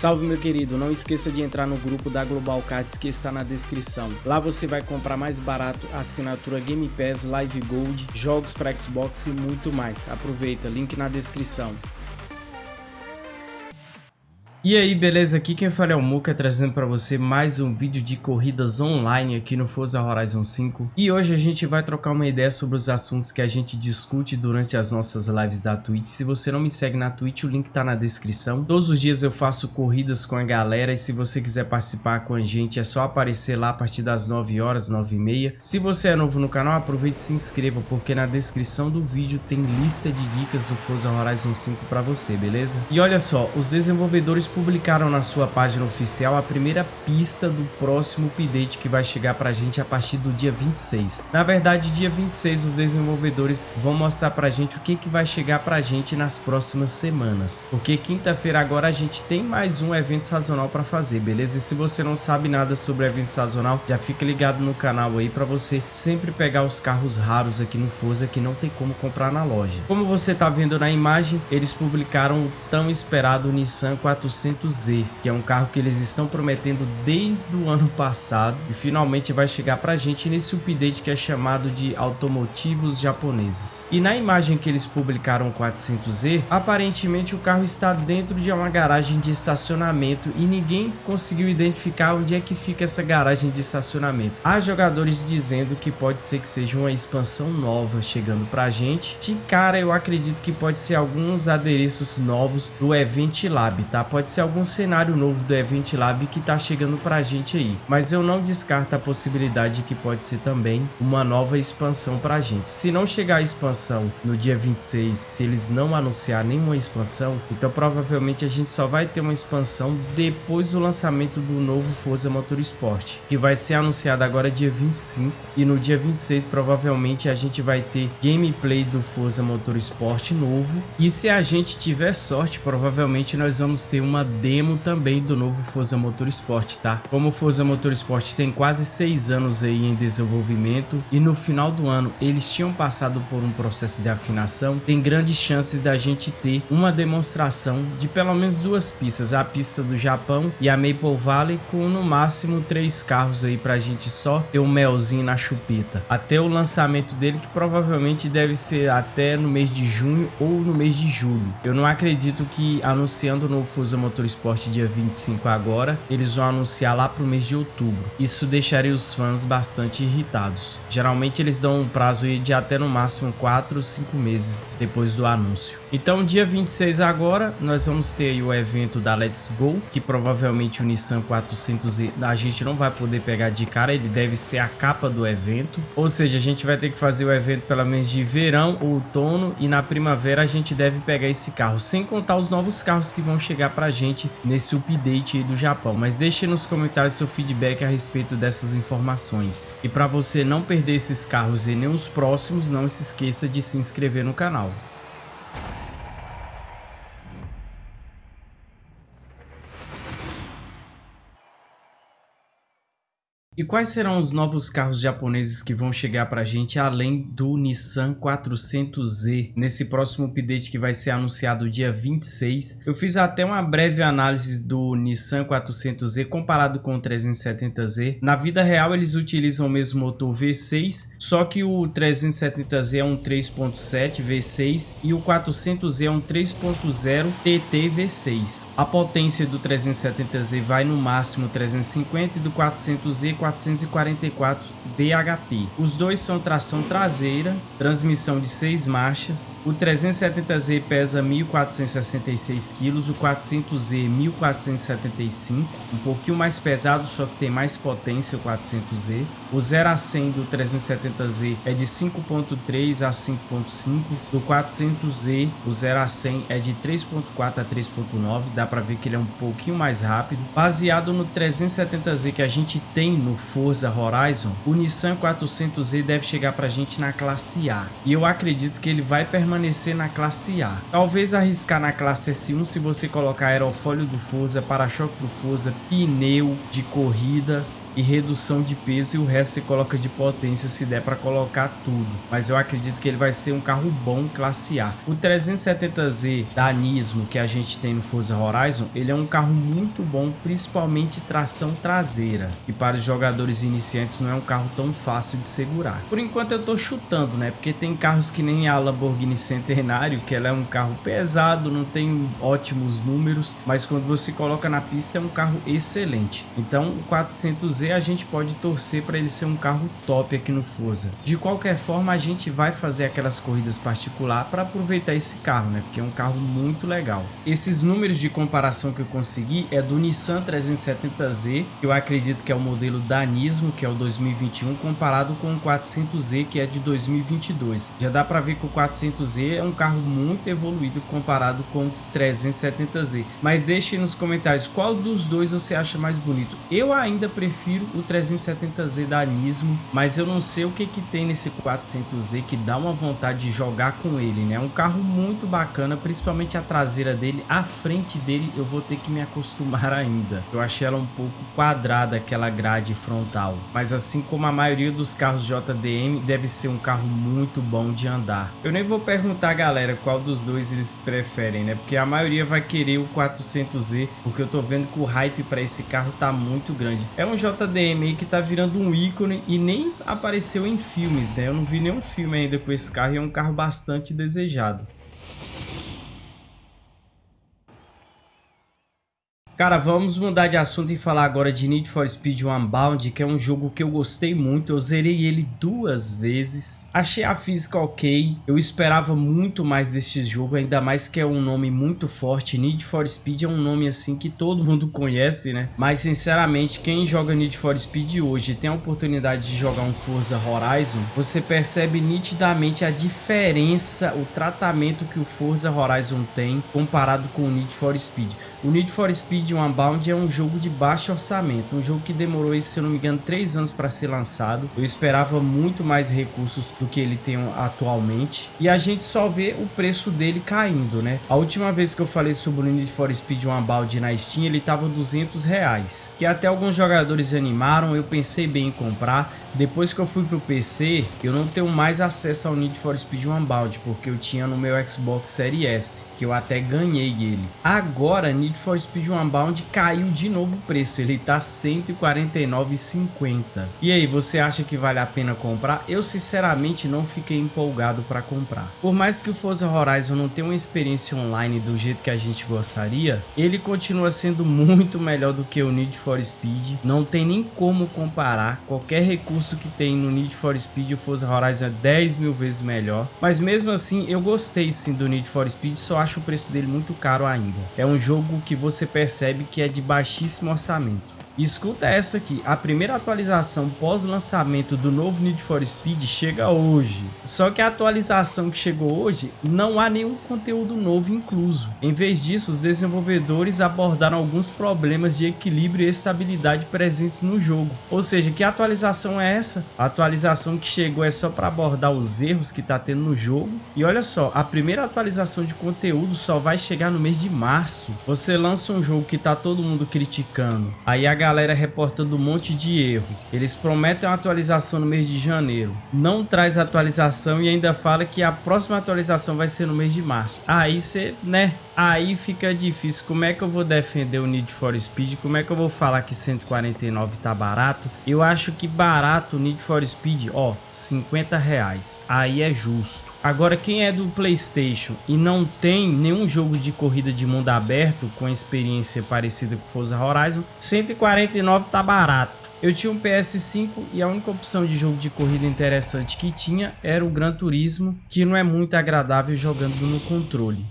Salve meu querido, não esqueça de entrar no grupo da Global Cards que está na descrição. Lá você vai comprar mais barato assinatura Game Pass, Live Gold, jogos para Xbox e muito mais. Aproveita, link na descrição. E aí, beleza? Aqui quem fala é o Muka, trazendo para você mais um vídeo de corridas online aqui no Forza Horizon 5. E hoje a gente vai trocar uma ideia sobre os assuntos que a gente discute durante as nossas lives da Twitch. Se você não me segue na Twitch, o link tá na descrição. Todos os dias eu faço corridas com a galera e se você quiser participar com a gente é só aparecer lá a partir das 9 horas, 9 e meia. Se você é novo no canal, aproveite e se inscreva, porque na descrição do vídeo tem lista de dicas do Forza Horizon 5 para você, beleza? E olha só, os desenvolvedores publicaram na sua página oficial a primeira pista do próximo update que vai chegar pra gente a partir do dia 26. Na verdade, dia 26 os desenvolvedores vão mostrar pra gente o que, que vai chegar pra gente nas próximas semanas. Porque quinta-feira agora a gente tem mais um evento sazonal pra fazer, beleza? E se você não sabe nada sobre evento sazonal, já fica ligado no canal aí pra você sempre pegar os carros raros aqui no Forza que não tem como comprar na loja. Como você tá vendo na imagem, eles publicaram o tão esperado Nissan 400 400Z, que é um carro que eles estão prometendo desde o ano passado e finalmente vai chegar pra gente nesse update que é chamado de automotivos japoneses. E na imagem que eles publicaram o 400Z, aparentemente o carro está dentro de uma garagem de estacionamento e ninguém conseguiu identificar onde é que fica essa garagem de estacionamento. Há jogadores dizendo que pode ser que seja uma expansão nova chegando pra gente. De cara eu acredito que pode ser alguns adereços novos do Event Lab, tá? Pode ser algum cenário novo do Event Lab que tá chegando pra gente aí. Mas eu não descarto a possibilidade que pode ser também uma nova expansão pra gente. Se não chegar a expansão no dia 26, se eles não anunciar nenhuma expansão, então provavelmente a gente só vai ter uma expansão depois do lançamento do novo Forza Motorsport, que vai ser anunciado agora dia 25 e no dia 26 provavelmente a gente vai ter gameplay do Forza Motorsport novo e se a gente tiver sorte, provavelmente nós vamos ter uma uma demo também do novo Forza Motorsport, tá? Como o Forza Motorsport tem quase seis anos aí em desenvolvimento e no final do ano eles tinham passado por um processo de afinação, tem grandes chances da gente ter uma demonstração de pelo menos duas pistas, a pista do Japão e a Maple Valley com no máximo três carros aí pra gente só ter um melzinho na chupeta. Até o lançamento dele que provavelmente deve ser até no mês de junho ou no mês de julho. Eu não acredito que anunciando o novo Forza Motorsport Motorsport dia 25 agora, eles vão anunciar lá pro mês de outubro. Isso deixaria os fãs bastante irritados. Geralmente eles dão um prazo de até no máximo 4 ou 5 meses depois do anúncio. Então dia 26 agora, nós vamos ter o evento da Let's Go, que provavelmente o Nissan 400 a gente não vai poder pegar de cara, ele deve ser a capa do evento. Ou seja, a gente vai ter que fazer o evento pelo menos de verão, outono e na primavera a gente deve pegar esse carro, sem contar os novos carros que vão chegar pra gente nesse update do Japão. Mas deixe nos comentários seu feedback a respeito dessas informações. E para você não perder esses carros e nem os próximos, não se esqueça de se inscrever no canal. E quais serão os novos carros japoneses que vão chegar para a gente além do Nissan 400Z nesse próximo update que vai ser anunciado dia 26? Eu fiz até uma breve análise do Nissan 400Z comparado com o 370Z. Na vida real eles utilizam o mesmo motor V6, só que o 370Z é um 3.7 V6 e o 400Z é um 3.0 TT V6. A potência do 370Z vai no máximo 350 e do 400Z 444 bhp. Os dois são tração traseira, transmissão de 6 marchas. O 370Z pesa 1.466 kg, o 400Z 1.475, um pouquinho mais pesado, só que tem mais potência o 400Z. O 0 a 100 do 370Z é de 5.3 a 5.5, do 400Z o 0 a 100 é de 3.4 a 3.9, dá para ver que ele é um pouquinho mais rápido. Baseado no 370Z que a gente tem no Forza Horizon, o Nissan 400Z deve chegar para a gente na classe A. E eu acredito que ele vai permanecer na classe A. Talvez arriscar na classe S1 se você colocar aerofólio do Forza, para-choque do Forza, pneu de corrida e redução de peso e o resto você coloca de potência se der para colocar tudo. Mas eu acredito que ele vai ser um carro bom classe A. O 370Z da Nismo que a gente tem no Forza Horizon, ele é um carro muito bom, principalmente tração traseira, que para os jogadores iniciantes não é um carro tão fácil de segurar. Por enquanto eu tô chutando, né? Porque tem carros que nem a Lamborghini Centenário, que ela é um carro pesado, não tem ótimos números, mas quando você coloca na pista é um carro excelente. Então o 400Z a gente pode torcer para ele ser um carro top aqui no Forza. De qualquer forma a gente vai fazer aquelas corridas particular para aproveitar esse carro, né? Porque é um carro muito legal. Esses números de comparação que eu consegui é do Nissan 370Z, que eu acredito que é o modelo da Nismo, que é o 2021, comparado com o 400Z, que é de 2022. Já dá para ver que o 400Z é um carro muito evoluído comparado com o 370Z. Mas deixe nos comentários qual dos dois você acha mais bonito. Eu ainda prefiro o 370Z da Nismo, mas eu não sei o que que tem nesse 400Z que dá uma vontade de jogar com ele, né? É um carro muito bacana, principalmente a traseira dele, a frente dele eu vou ter que me acostumar ainda. Eu achei ela um pouco quadrada, aquela grade frontal. Mas assim como a maioria dos carros JDM, deve ser um carro muito bom de andar. Eu nem vou perguntar, galera, qual dos dois eles preferem, né? Porque a maioria vai querer o 400Z, porque eu tô vendo que o hype para esse carro tá muito grande. É um JDM aí que tá virando um ícone e nem apareceu em filmes, né? Eu não vi nenhum filme ainda com esse carro e é um carro bastante desejado. Cara, vamos mudar de assunto e falar agora de Need for Speed Unbound, que é um jogo que eu gostei muito. Eu zerei ele duas vezes. Achei a física ok. Eu esperava muito mais desse jogo, ainda mais que é um nome muito forte. Need for Speed é um nome assim que todo mundo conhece, né? Mas sinceramente, quem joga Need for Speed hoje tem a oportunidade de jogar um Forza Horizon, você percebe nitidamente a diferença, o tratamento que o Forza Horizon tem comparado com o Need for Speed. O Need for Speed Unbound é um jogo de baixo orçamento, um jogo que demorou, se eu não me engano, 3 anos para ser lançado. Eu esperava muito mais recursos do que ele tem atualmente. E a gente só vê o preço dele caindo, né? A última vez que eu falei sobre o Need for Speed Unbound na Steam, ele estava 200 reais. Que até alguns jogadores animaram, eu pensei bem em comprar. Depois que eu fui pro PC, eu não tenho mais acesso ao Need for Speed Unbound, porque eu tinha no meu Xbox Series S, que eu até ganhei ele. Agora, Need for Speed Unbound caiu de novo o preço, ele tá R$ 149,50. E aí, você acha que vale a pena comprar? Eu sinceramente não fiquei empolgado para comprar. Por mais que o Forza Horizon não tenha uma experiência online do jeito que a gente gostaria, ele continua sendo muito melhor do que o Need for Speed, não tem nem como comparar qualquer recurso recurso que tem no Need for Speed, o Forza Horizon é 10 mil vezes melhor. Mas mesmo assim, eu gostei sim do Need for Speed, só acho o preço dele muito caro ainda. É um jogo que você percebe que é de baixíssimo orçamento. Escuta essa aqui, a primeira atualização pós-lançamento do novo Need for Speed chega hoje. Só que a atualização que chegou hoje não há nenhum conteúdo novo incluso. Em vez disso, os desenvolvedores abordaram alguns problemas de equilíbrio e estabilidade presentes no jogo. Ou seja, que atualização é essa? A atualização que chegou é só para abordar os erros que está tendo no jogo. E olha só, a primeira atualização de conteúdo só vai chegar no mês de março. Você lança um jogo que está todo mundo criticando, aí a galera reportando um monte de erro. Eles prometem uma atualização no mês de janeiro. Não traz atualização e ainda fala que a próxima atualização vai ser no mês de março. Aí você, né? Aí fica difícil. Como é que eu vou defender o Need for Speed? Como é que eu vou falar que 149 tá barato? Eu acho que barato o Need for Speed, ó, 50 reais. Aí é justo. Agora, quem é do PlayStation e não tem nenhum jogo de corrida de mundo aberto com experiência parecida com Forza Horizon, 149 tá barato. Eu tinha um PS5 e a única opção de jogo de corrida interessante que tinha era o Gran Turismo, que não é muito agradável jogando no controle.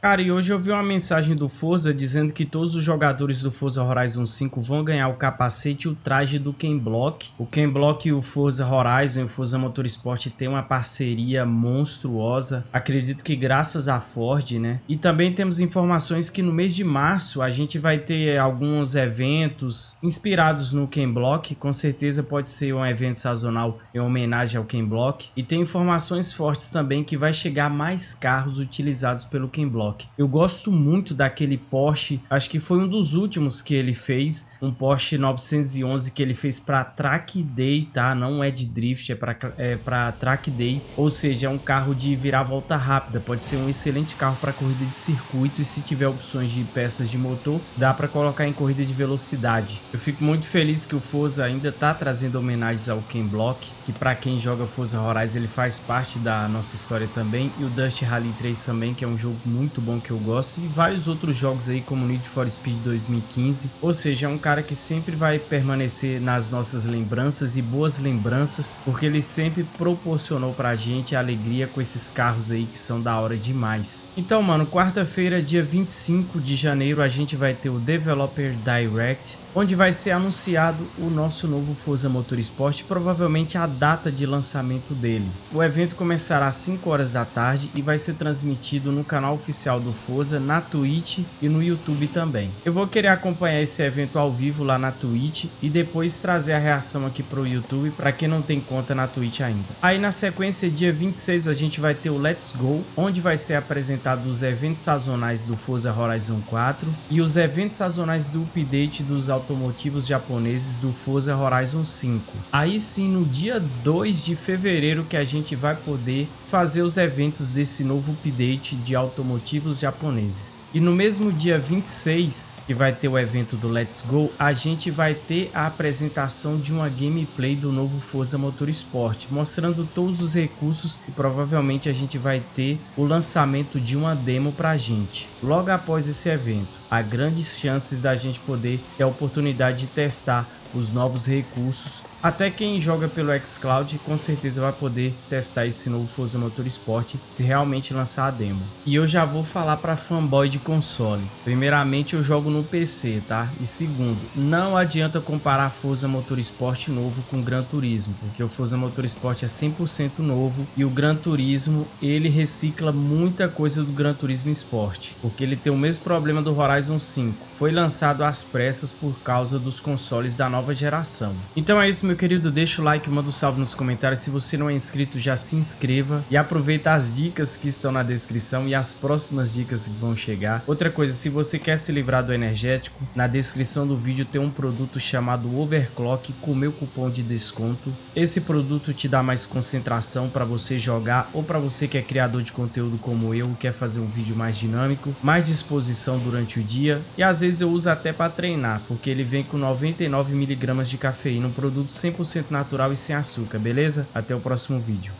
Cara, e hoje eu vi uma mensagem do Forza dizendo que todos os jogadores do Forza Horizon 5 vão ganhar o capacete e o traje do Ken Block. O Ken Block e o Forza Horizon e o Forza Motorsport têm uma parceria monstruosa. Acredito que graças à Ford, né? E também temos informações que no mês de março a gente vai ter alguns eventos inspirados no Ken Block. Com certeza pode ser um evento sazonal em homenagem ao Ken Block. E tem informações fortes também que vai chegar mais carros utilizados pelo Ken Block. Eu gosto muito daquele Porsche, acho que foi um dos últimos que ele fez, um Porsche 911 que ele fez para Track Day, tá? Não é de drift, é para é Track Day, ou seja, é um carro de virar volta rápida, pode ser um excelente carro para corrida de circuito e se tiver opções de peças de motor, dá para colocar em corrida de velocidade. Eu fico muito feliz que o Forza ainda tá trazendo homenagens ao Ken Block, que para quem joga Forza Horizon ele faz parte da nossa história também, e o Dust Rally 3 também, que é um jogo muito bom que eu gosto, e vários outros jogos aí como Need for Speed 2015, ou seja, é um cara que sempre vai permanecer nas nossas lembranças e boas lembranças, porque ele sempre proporcionou pra gente alegria com esses carros aí que são da hora demais. Então, mano, quarta-feira, dia 25 de janeiro, a gente vai ter o Developer Direct, onde vai ser anunciado o nosso novo Forza Motorsport, provavelmente a data de lançamento dele. O evento começará às 5 horas da tarde e vai ser transmitido no canal oficial do Forza, na Twitch e no YouTube também. Eu vou querer acompanhar esse evento ao vivo lá na Twitch e depois trazer a reação aqui para o YouTube para quem não tem conta na Twitch ainda. Aí na sequência, dia 26, a gente vai ter o Let's Go, onde vai ser apresentado os eventos sazonais do Forza Horizon 4 e os eventos sazonais do update dos autos automotivos japoneses do Forza Horizon 5. Aí sim, no dia 2 de fevereiro que a gente vai poder fazer os eventos desse novo update de automotivos japoneses. E no mesmo dia 26, que vai ter o evento do Let's Go, a gente vai ter a apresentação de uma gameplay do novo Forza Motorsport, mostrando todos os recursos e provavelmente a gente vai ter o lançamento de uma demo pra gente. Logo após esse evento, há grandes chances da gente poder ter a oportunidade de testar os novos recursos até quem joga pelo xCloud com certeza vai poder testar esse novo Forza Motorsport se realmente lançar a demo. E eu já vou falar para fanboy de console. Primeiramente eu jogo no PC, tá? E segundo, não adianta comparar Forza Motorsport novo com Gran Turismo, porque o Forza Motorsport é 100% novo e o Gran Turismo ele recicla muita coisa do Gran Turismo Sport, porque ele tem o mesmo problema do Horizon 5. Foi lançado às pressas por causa dos consoles da nova geração. Então é isso meu querido, deixa o like, manda um salve nos comentários. Se você não é inscrito, já se inscreva e aproveita as dicas que estão na descrição e as próximas dicas que vão chegar. Outra coisa, se você quer se livrar do energético, na descrição do vídeo tem um produto chamado Overclock com meu cupom de desconto. Esse produto te dá mais concentração para você jogar ou para você que é criador de conteúdo como eu, quer fazer um vídeo mais dinâmico, mais disposição durante o dia e às vezes eu uso até para treinar, porque ele vem com 99 miligramas de cafeína, um produto 100% natural e sem açúcar, beleza? Até o próximo vídeo.